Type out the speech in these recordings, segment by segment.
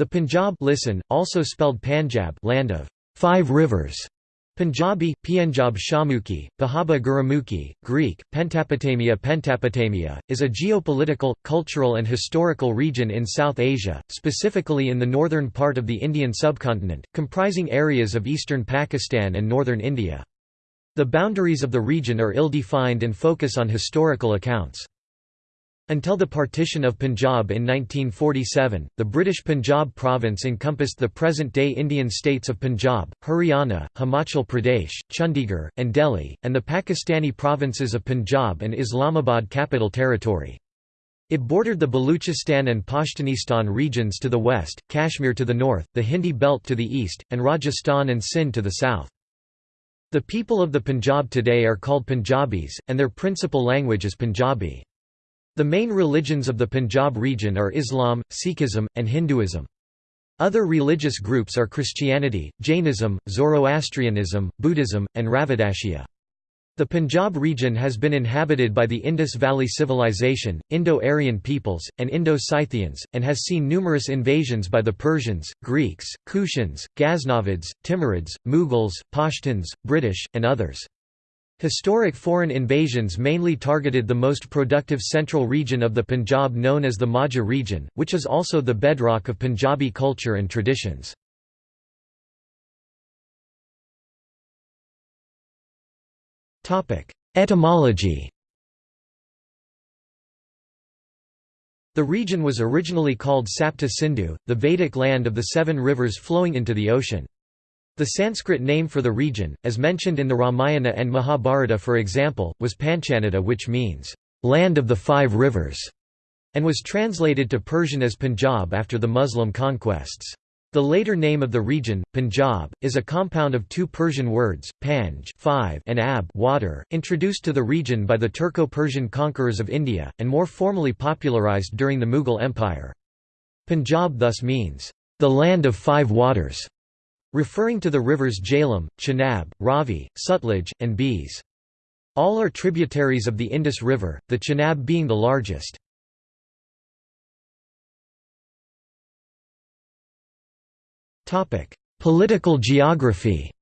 The Punjab listen, also spelled Panjab land of five rivers, Punjabi, Pienjab Shahmukhi, Pahaba Gurmukhi, Greek, Pentapotamia Pentapotamia, is a geopolitical, cultural and historical region in South Asia, specifically in the northern part of the Indian subcontinent, comprising areas of eastern Pakistan and northern India. The boundaries of the region are ill-defined and focus on historical accounts. Until the partition of Punjab in 1947, the British Punjab province encompassed the present-day Indian states of Punjab, Haryana, Himachal Pradesh, Chandigarh, and Delhi, and the Pakistani provinces of Punjab and Islamabad Capital Territory. It bordered the Baluchistan and Pashtunistan regions to the west, Kashmir to the north, the Hindi belt to the east, and Rajasthan and Sindh to the south. The people of the Punjab today are called Punjabis, and their principal language is Punjabi. The main religions of the Punjab region are Islam, Sikhism, and Hinduism. Other religious groups are Christianity, Jainism, Zoroastrianism, Buddhism, and Ravidassia. The Punjab region has been inhabited by the Indus Valley Civilization, Indo-Aryan peoples, and Indo-Scythians, and has seen numerous invasions by the Persians, Greeks, Kushans, Ghaznavids, Timurids, Mughals, Pashtuns, British, and others. Historic foreign invasions mainly targeted the most productive central region of the Punjab known as the Majha region, which is also the bedrock of Punjabi culture and traditions. Etymology The region was originally called Sapta Sindhu, the Vedic land of the seven rivers flowing into the ocean. The Sanskrit name for the region, as mentioned in the Ramayana and Mahabharata for example, was Panchanata which means, "...land of the five rivers", and was translated to Persian as Punjab after the Muslim conquests. The later name of the region, Punjab, is a compound of two Persian words, panj five and ab water, introduced to the region by the Turco-Persian conquerors of India, and more formally popularized during the Mughal Empire. Punjab thus means, the land of five waters referring to the rivers Jhelum, Chenab, Ravi, Sutlej, and Beas. All are tributaries of the Indus River, the Chenab being the largest. Political geography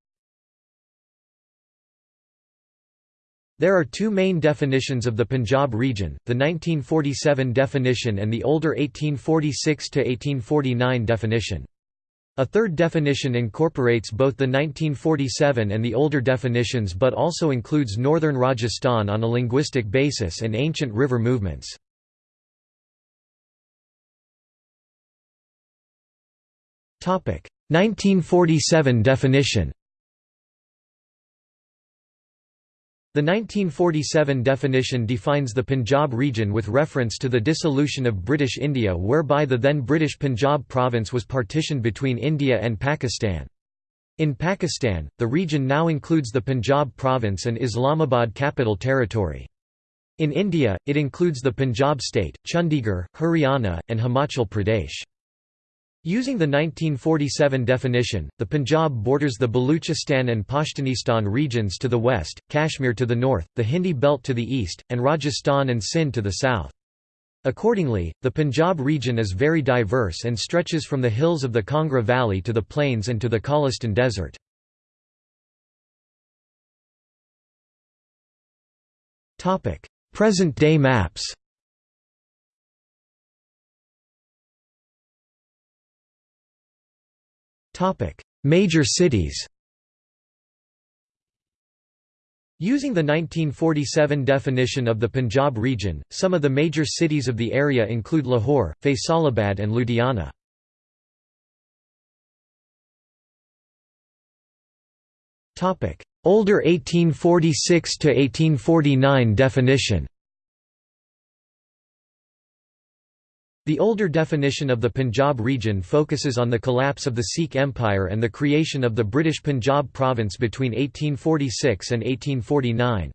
There are two main definitions of the Punjab region, the 1947 definition and the older 1846–1849 definition. A third definition incorporates both the 1947 and the older definitions but also includes northern Rajasthan on a linguistic basis and ancient river movements. Topic: 1947 definition. The 1947 definition defines the Punjab region with reference to the dissolution of British India whereby the then British Punjab province was partitioned between India and Pakistan. In Pakistan, the region now includes the Punjab province and Islamabad capital territory. In India, it includes the Punjab state, Chandigarh, Haryana, and Himachal Pradesh. Using the 1947 definition, the Punjab borders the Baluchistan and Pashtunistan regions to the west, Kashmir to the north, the Hindi belt to the east, and Rajasthan and Sindh to the south. Accordingly, the Punjab region is very diverse and stretches from the hills of the Kangra Valley to the plains and to the Cholistan Desert. Present-day maps Major cities Using the 1947 definition of the Punjab region, some of the major cities of the area include Lahore, Faisalabad and Ludhiana. Older 1846 to 1849 definition The older definition of the Punjab region focuses on the collapse of the Sikh Empire and the creation of the British Punjab province between 1846 and 1849.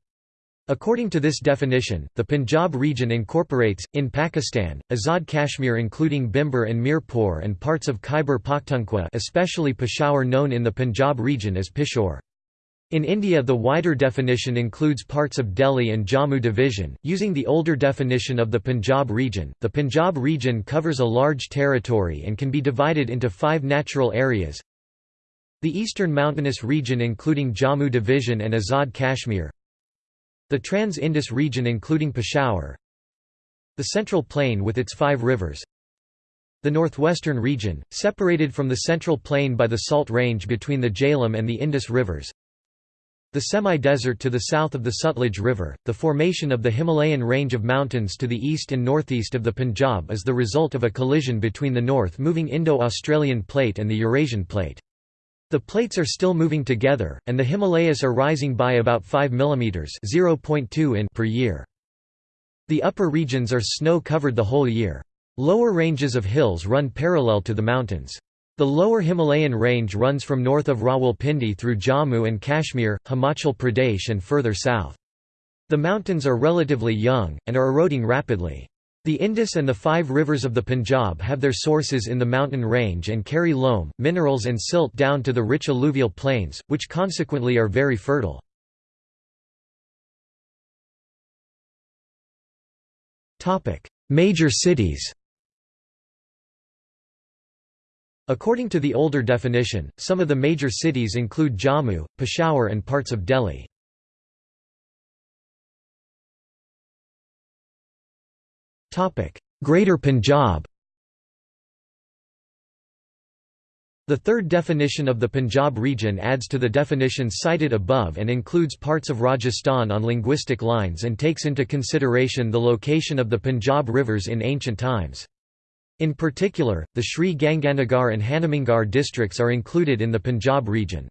According to this definition, the Punjab region incorporates, in Pakistan, Azad Kashmir including Bhimber and Mirpur and parts of Khyber Pakhtunkhwa especially Peshawar known in the Punjab region as Pishore. In India the wider definition includes parts of Delhi and Jammu division. Using the older definition of the Punjab region, the Punjab region covers a large territory and can be divided into five natural areas. The eastern mountainous region including Jammu division and Azad Kashmir. The Trans-Indus region including Peshawar. The central plain with its five rivers. The northwestern region, separated from the central plain by the Salt Range between the Jhelum and the Indus rivers. The semi-desert to the south of the Sutlej River, the formation of the Himalayan range of mountains to the east and northeast of the Punjab is the result of a collision between the north-moving Indo-Australian plate and the Eurasian plate. The plates are still moving together, and the Himalayas are rising by about 5 mm (0.2 in) per year. The upper regions are snow-covered the whole year. Lower ranges of hills run parallel to the mountains. The lower Himalayan range runs from north of Rawalpindi through Jammu and Kashmir, Himachal Pradesh and further south. The mountains are relatively young, and are eroding rapidly. The Indus and the five rivers of the Punjab have their sources in the mountain range and carry loam, minerals and silt down to the rich alluvial plains, which consequently are very fertile. Major cities According to the older definition, some of the major cities include Jammu, Peshawar and parts of Delhi. Greater Punjab The third definition of the Punjab region adds to the definitions cited above and includes parts of Rajasthan on linguistic lines and takes into consideration the location of the Punjab rivers in ancient times. In particular, the Sri Ganganagar and Hanumangarh districts are included in the Punjab region.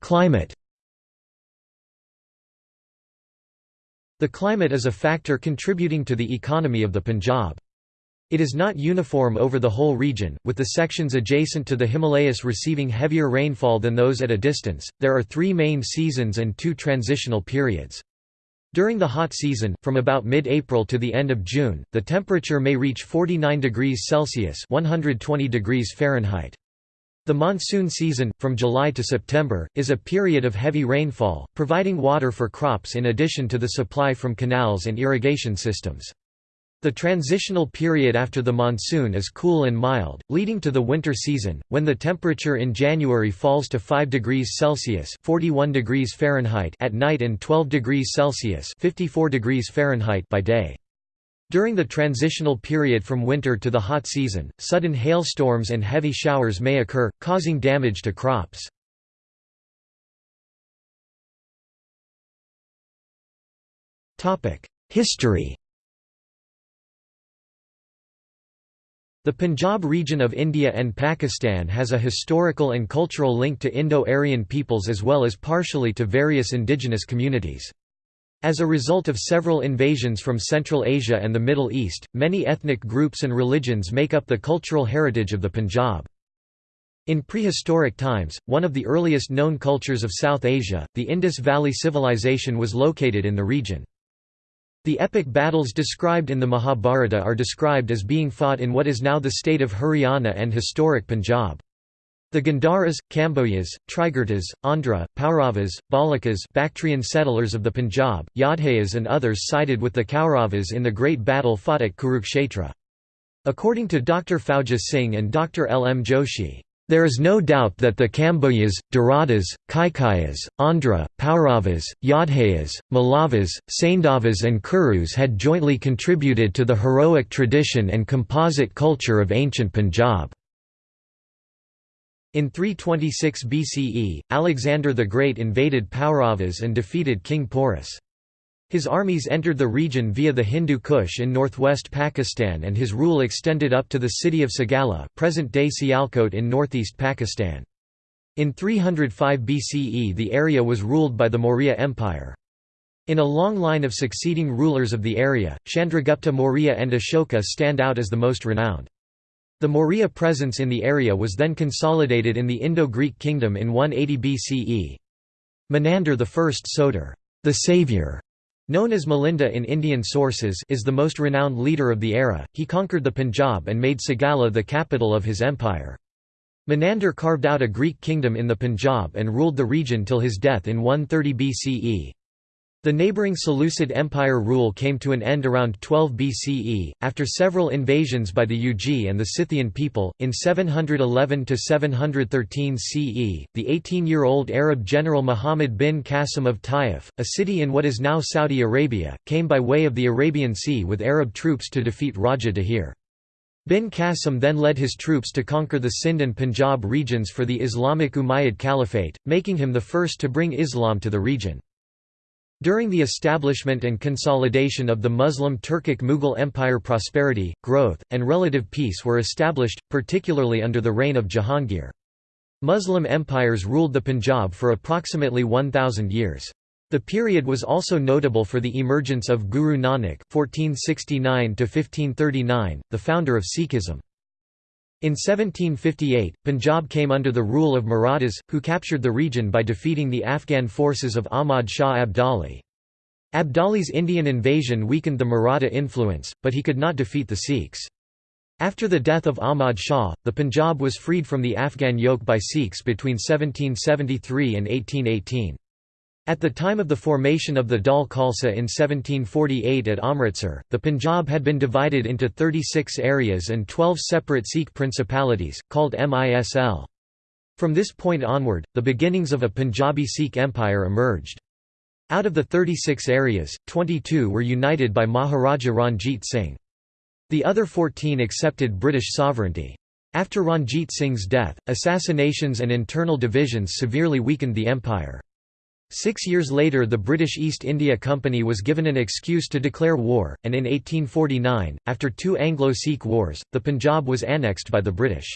Climate The climate is a factor contributing to the economy of the Punjab. It is not uniform over the whole region, with the sections adjacent to the Himalayas receiving heavier rainfall than those at a distance. There are three main seasons and two transitional periods. During the hot season, from about mid-April to the end of June, the temperature may reach 49 degrees Celsius 120 degrees Fahrenheit. The monsoon season, from July to September, is a period of heavy rainfall, providing water for crops in addition to the supply from canals and irrigation systems. The transitional period after the monsoon is cool and mild, leading to the winter season, when the temperature in January falls to 5 degrees Celsius (41 degrees Fahrenheit) at night and 12 degrees Celsius (54 degrees Fahrenheit) by day. During the transitional period from winter to the hot season, sudden hailstorms and heavy showers may occur, causing damage to crops. History The Punjab region of India and Pakistan has a historical and cultural link to Indo-Aryan peoples as well as partially to various indigenous communities. As a result of several invasions from Central Asia and the Middle East, many ethnic groups and religions make up the cultural heritage of the Punjab. In prehistoric times, one of the earliest known cultures of South Asia, the Indus Valley Civilization was located in the region. The epic battles described in the Mahabharata are described as being fought in what is now the state of Haryana and historic Punjab. The Gandharas, Kambojas, Trigartas, Andhra, Pauravas, Balakas Bactrian settlers of the Punjab, Yaudheyas and others sided with the Kauravas in the great battle fought at Kurukshetra. According to Dr. Fauja Singh and Dr. L. M. Joshi, there is no doubt that the Kambojas, Daradas, Kaikayas, Andhra, Pauravas, Yaudheyas, Malavas, Saindhavas and Kurus had jointly contributed to the heroic tradition and composite culture of ancient Punjab. In 326 BCE, Alexander the Great invaded Pauravas and defeated King Porus. His armies entered the region via the Hindu Kush in northwest Pakistan and his rule extended up to the city of Sagala present-day Sialkot in northeast Pakistan. In 305 BCE the area was ruled by the Maurya Empire. In a long line of succeeding rulers of the area, Chandragupta Maurya and Ashoka stand out as the most renowned. The Maurya presence in the area was then consolidated in the Indo-Greek kingdom in 180 BCE. Menander I Soter, the savior, Known as Milinda in Indian sources is the most renowned leader of the era, he conquered the Punjab and made Sagala the capital of his empire. Menander carved out a Greek kingdom in the Punjab and ruled the region till his death in 130 BCE. The neighbouring Seleucid Empire rule came to an end around 12 BCE, after several invasions by the Yuezhi and the Scythian people. In 711 713 CE, the 18 year old Arab general Muhammad bin Qasim of Taif, a city in what is now Saudi Arabia, came by way of the Arabian Sea with Arab troops to defeat Raja Dahir. Bin Qasim then led his troops to conquer the Sind and Punjab regions for the Islamic Umayyad Caliphate, making him the first to bring Islam to the region. During the establishment and consolidation of the Muslim Turkic Mughal Empire prosperity, growth, and relative peace were established, particularly under the reign of Jahangir. Muslim empires ruled the Punjab for approximately 1,000 years. The period was also notable for the emergence of Guru Nanak (1469–1539), the founder of Sikhism. In 1758, Punjab came under the rule of Marathas, who captured the region by defeating the Afghan forces of Ahmad Shah Abdali. Abdali's Indian invasion weakened the Maratha influence, but he could not defeat the Sikhs. After the death of Ahmad Shah, the Punjab was freed from the Afghan yoke by Sikhs between 1773 and 1818. At the time of the formation of the Dal Khalsa in 1748 at Amritsar, the Punjab had been divided into 36 areas and 12 separate Sikh principalities, called Misl. From this point onward, the beginnings of a Punjabi Sikh empire emerged. Out of the 36 areas, 22 were united by Maharaja Ranjit Singh. The other 14 accepted British sovereignty. After Ranjit Singh's death, assassinations and internal divisions severely weakened the empire. Six years later the British East India Company was given an excuse to declare war, and in 1849, after two Anglo-Sikh wars, the Punjab was annexed by the British.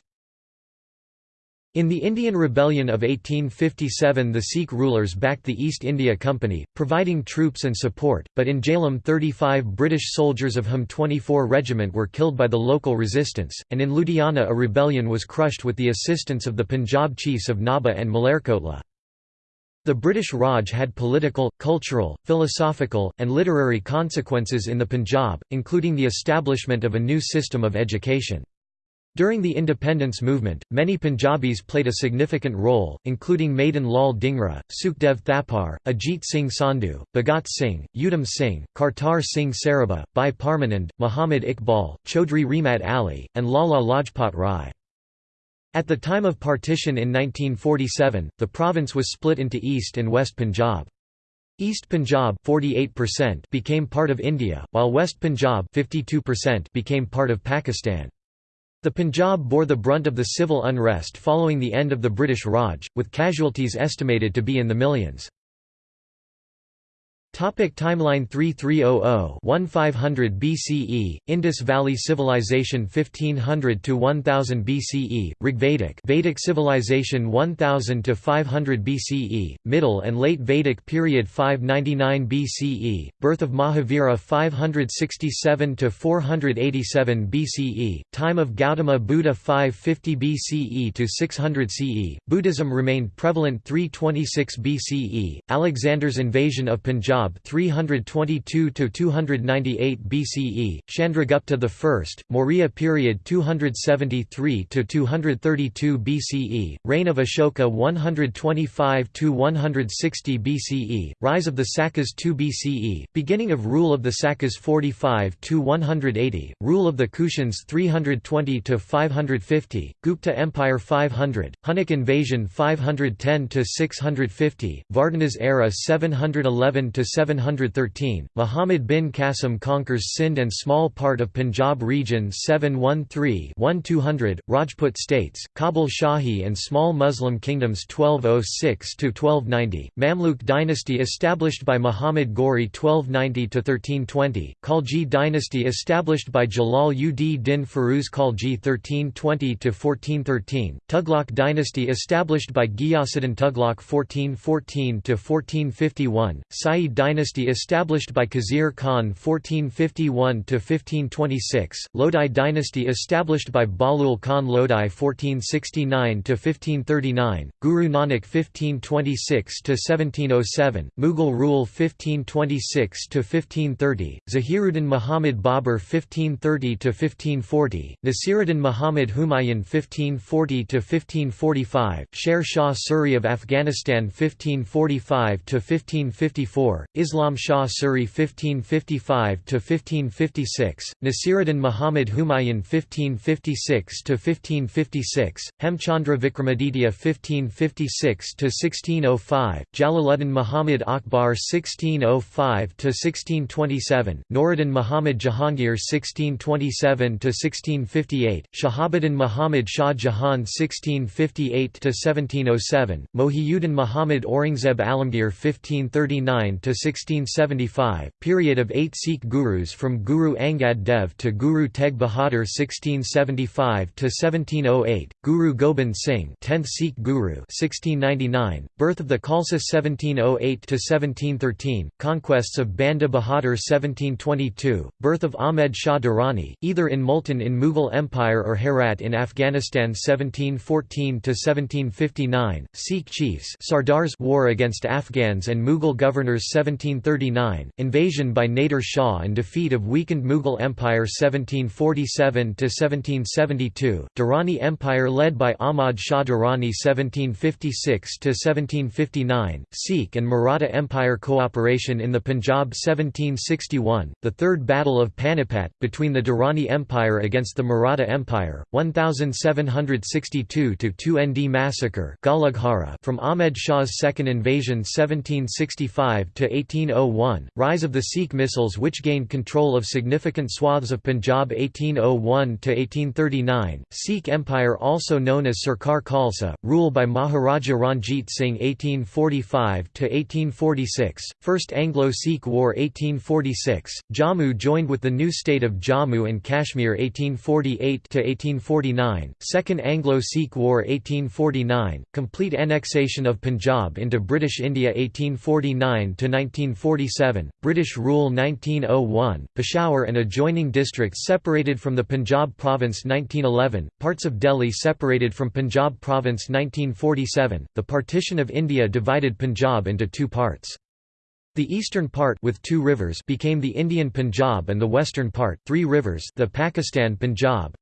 In the Indian Rebellion of 1857 the Sikh rulers backed the East India Company, providing troops and support, but in Jhelum 35 British soldiers of whom 24 regiment were killed by the local resistance, and in Ludhiana a rebellion was crushed with the assistance of the Punjab chiefs of Nabha and Malerkotla. The British Raj had political, cultural, philosophical, and literary consequences in the Punjab, including the establishment of a new system of education. During the independence movement, many Punjabis played a significant role, including Madan Lal Dhingra, Sukhdev Thapar, Ajit Singh Sandhu, Bhagat Singh, Udham Singh, Kartar Singh Sarabha, Bhai Parmanand, Muhammad Iqbal, Chaudhry Rahmat Ali, and Lala Lajpat Rai. At the time of partition in 1947, the province was split into East and West Punjab. East Punjab 48% became part of India, while West Punjab 52% became part of Pakistan. The Punjab bore the brunt of the civil unrest following the end of the British Raj, with casualties estimated to be in the millions. Topic timeline 3300-1500 BCE, Indus Valley Civilization 1500 to 1000 BCE, Rigvedic Vedic Civilization 1000 to 500 BCE, Middle and Late Vedic Period 599 BCE, Birth of Mahavira 567 to 487 BCE, Time of Gautama Buddha 550 BCE to 600 CE, Buddhism remained prevalent 326 BCE, Alexander's invasion of Punjab 322–298 BCE, Chandragupta I, Maurya period 273–232 BCE, reign of Ashoka 125–160 BCE, rise of the Sakas 2 BCE, beginning of rule of the Sakas 45–180, rule of the Kushans 320–550, Gupta Empire 500, Hunnic invasion 510–650, Vardhanas era 711 to 713, Muhammad bin Qasim conquers Sindh and small part of Punjab region 713-1200, Rajput states, Kabul Shahi and small Muslim kingdoms 1206–1290, Mamluk dynasty established by Muhammad Ghori 1290–1320, Khalji dynasty established by Jalal ud Din Firuz Khalji 1320–1413, Tughlaq dynasty established by Ghiyasuddin Tughlaq 1414–1451, Sayyid dynasty established by Khizr Khan 1451–1526, Lodi dynasty established by Bahlul Khan Lodi 1469–1539, Guru Nanak 1526–1707, Mughal rule 1526–1530, Zahiruddin Muhammad Babur 1530–1540, Nasiruddin Muhammad Humayun 1540–1545, Sher Shah Suri of Afghanistan 1545 to 1554, Islam Shah Suri 1555 to 1556, Nasiruddin Muhammad Humayun 1556 to 1556, Hemchandra Vikramaditya 1556 to 1605, Jalaluddin Muhammad Akbar 1605 to 1627, Nuruddin Muhammad Jahangir 1627 to 1658, Shahabuddin Muhammad Shah Jahan 1658 to 1707, Mohiuddin Muhammad Aurangzeb Alamgir 1539–1675, period of eight Sikh gurus from Guru Angad Dev to Guru Tegh Bahadur 1675–1708, Guru Gobind Singh 10th Sikh Guru 1699, birth of the Khalsa 1708–1713, conquests of Banda Bahadur 1722, birth of Ahmed Shah Durrani, either in Multan in Mughal Empire or Herat in Afghanistan 1714–1759, Sikh chiefs Sardars war against Afghans and Mughal governors 1739, invasion by Nader Shah and defeat of weakened Mughal Empire 1747–1772, Durrani Empire led by Ahmad Shah Durrani 1756–1759, Sikh and Maratha Empire cooperation in the Punjab 1761, the Third Battle of Panipat, between the Durrani Empire against the Maratha Empire, 1762–2 ND massacre from Ahmed Shah's second invasion 1765–1801, rise of the Sikh Misls which gained control of significant swaths of Punjab 1801–1839, Sikh Empire also known as Sarkar Khalsa, rule by Maharaja Ranjit Singh 1845–1846, First Anglo-Sikh War 1846, Jammu joined with the new state of Jammu and Kashmir 1848–1849, Second Anglo-Sikh War 1849, complete annexation of Punjab into British India 1849–1947, British rule 1901, Peshawar and adjoining districts separated from the Punjab province 1911, parts of Delhi separated from Punjab province 1947, the partition of India divided Punjab into two parts. The eastern part with two rivers became the Indian Punjab and the western part three rivers the Pakistan Punjab.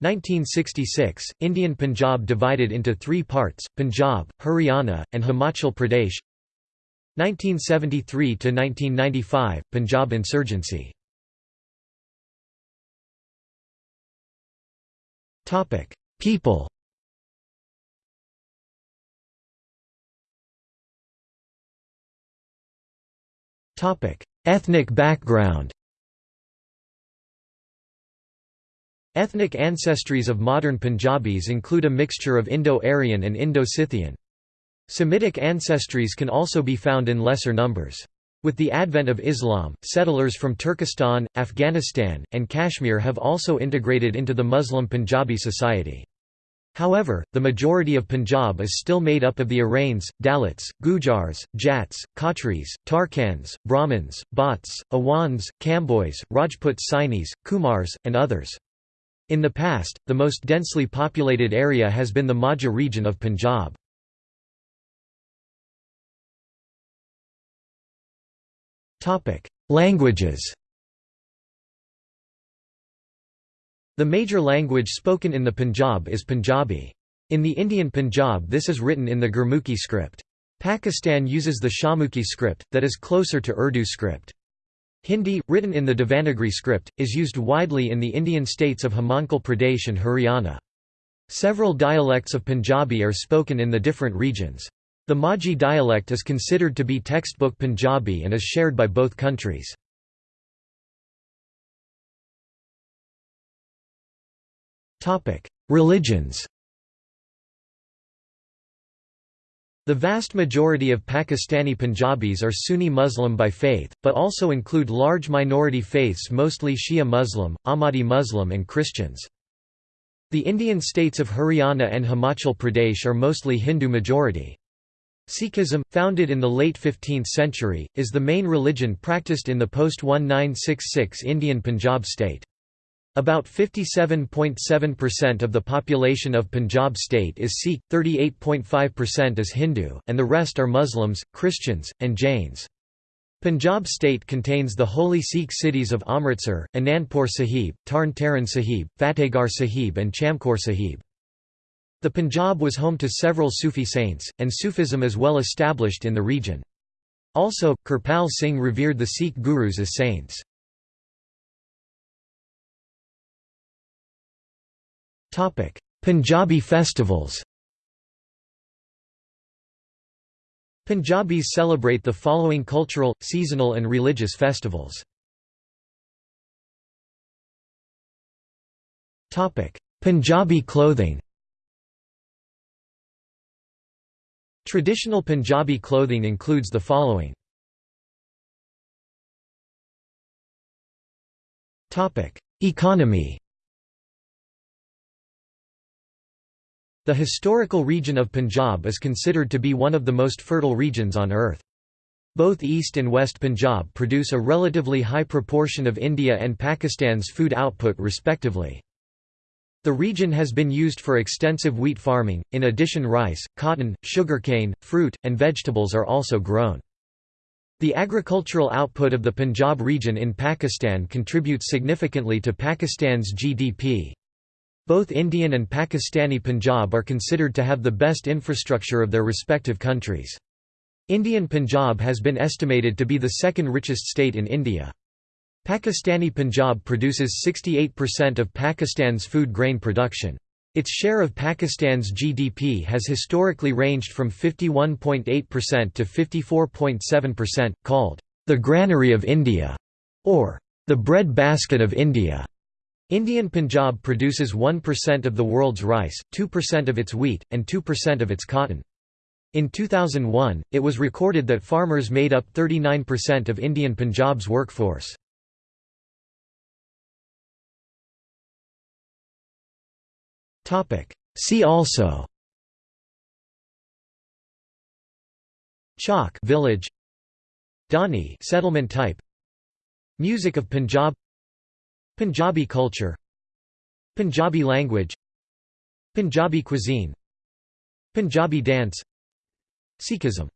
1966, Indian Punjab divided into three parts, Punjab, Haryana, and Himachal Pradesh 1973–1995, Punjab insurgency. Topic People. Topic Ethnic background. Ethnic ancestries of modern Punjabis include a mixture of Indo-Aryan and Indo-Scythian. Semitic ancestries can also be found in lesser numbers. With the advent of Islam, settlers from Turkestan, Afghanistan, and Kashmir have also integrated into the Muslim Punjabi society. However, the majority of Punjab is still made up of the Arains, Dalits, Gujars, Jats, Khatris, Tarkans, Brahmins, Bhatts, Awans, Kambois, Rajput Sainis, Kumars, and others. In the past, the most densely populated area has been the Majha region of Punjab. Languages The major language spoken in the Punjab is Punjabi. In the Indian Punjab this is written in the Gurmukhi script. Pakistan uses the Shahmukhi script, that is closer to Urdu script. Hindi, written in the Devanagari script, is used widely in the Indian states of Himachal Pradesh and Haryana. Several dialects of Punjabi are spoken in the different regions. The Majhi dialect is considered to be textbook Punjabi and is shared by both countries. Religions The vast majority of Pakistani Punjabis are Sunni Muslim by faith, but also include large minority faiths mostly Shia Muslim, Ahmadi Muslim and Christians. The Indian states of Haryana and Himachal Pradesh are mostly Hindu majority. Sikhism, founded in the late 15th century, is the main religion practiced in the post-1966 Indian Punjab state. About 57.7% of the population of Punjab state is Sikh, 38.5% is Hindu, and the rest are Muslims, Christians, and Jains. Punjab state contains the holy Sikh cities of Amritsar, Anandpur Sahib, Tarn Taran Sahib, Fatehgarh Sahib and Chamkaur Sahib. The Punjab was home to several Sufi saints, and Sufism is well established in the region. Also, Kirpal Singh revered the Sikh gurus as saints. Punjabi festivals Punjabis celebrate the following cultural, seasonal and religious festivals. Punjabi clothing Traditional Punjabi clothing includes the following. Economy The historical region of Punjab is considered to be one of the most fertile regions on earth. Both East and West Punjab produce a relatively high proportion of India and Pakistan's food output respectively. The region has been used for extensive wheat farming, in addition rice, cotton, sugarcane, fruit, and vegetables are also grown. The agricultural output of the Punjab region in Pakistan contributes significantly to Pakistan's GDP. Both Indian and Pakistani Punjab are considered to have the best infrastructure of their respective countries. Indian Punjab has been estimated to be the second richest state in India. Pakistani Punjab produces 68% of Pakistan's food grain production. Its share of Pakistan's GDP has historically ranged from 51.8% to 54.7%, called the granary of India or the bread basket of India. Indian Punjab produces 1% of the world's rice, 2% of its wheat, and 2% of its cotton. In 2001, it was recorded that farmers made up 39% of Indian Punjab's workforce. See also. Chowk village. Dani settlement type. Music of Punjab. Punjabi culture. Punjabi language. Punjabi cuisine. Punjabi dance. Sikhism